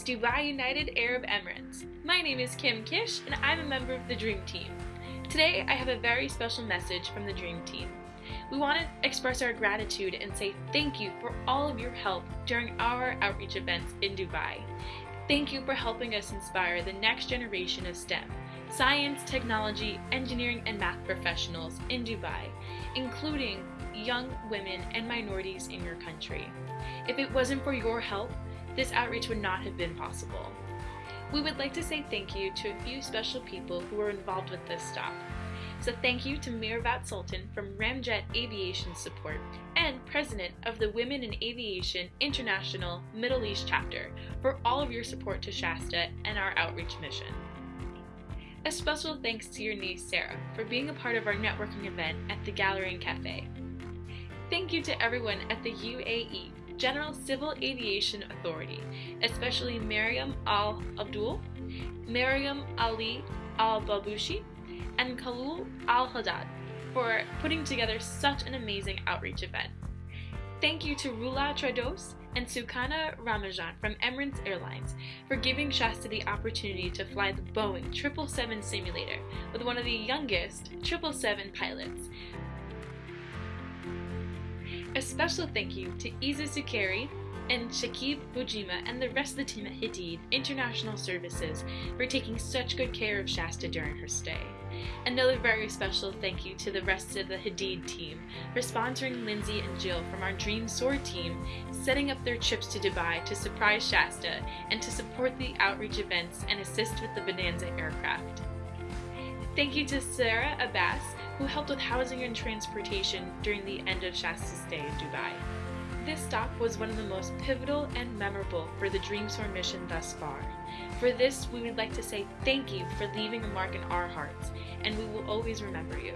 Dubai United Arab Emirates. My name is Kim Kish and I'm a member of the Dream Team. Today I have a very special message from the Dream Team. We want to express our gratitude and say thank you for all of your help during our outreach events in Dubai. Thank you for helping us inspire the next generation of STEM, science, technology, engineering, and math professionals in Dubai, including young women and minorities in your country. If it wasn't for your help, this outreach would not have been possible. We would like to say thank you to a few special people who were involved with this stop. So thank you to Mirvat Sultan from Ramjet Aviation Support and President of the Women in Aviation International Middle East Chapter for all of your support to Shaesta and our outreach mission. A special thanks to your niece Sarah for being a part of our networking event at the Gallery and Cafe. Thank you to everyone at the UAE General Civil Aviation Authority, especially Mariam Al Abdul, Mariam Ali Al Babushi, and Khalul Al Haddad for putting together such an amazing outreach event. Thank you to Rula Trados and Sukana Ramajan from Emirates Airlines for giving Shaesta the opportunity to fly the Boeing 777 simulator with one of the youngest 777 pilots a special thank you to Isa Sukari and Shakib Bujima and the rest of the team at Hadid International Services for taking such good care of Shaesta during her stay. Another very special thank you to the rest of the Hadid team for sponsoring Lindsay and Jill from our Dream Soar team, setting up their trips to Dubai to surprise Shaesta and to support the outreach events and assist with the Bonanza aircraft. Thank you to Sarah Abbas, who helped with housing and transportation during the end of Shaesta's stay in Dubai. This stop was one of the most pivotal and memorable for the Dreamsoar mission thus far. For this, we would like to say thank you for leaving a mark in our hearts, and we will always remember you.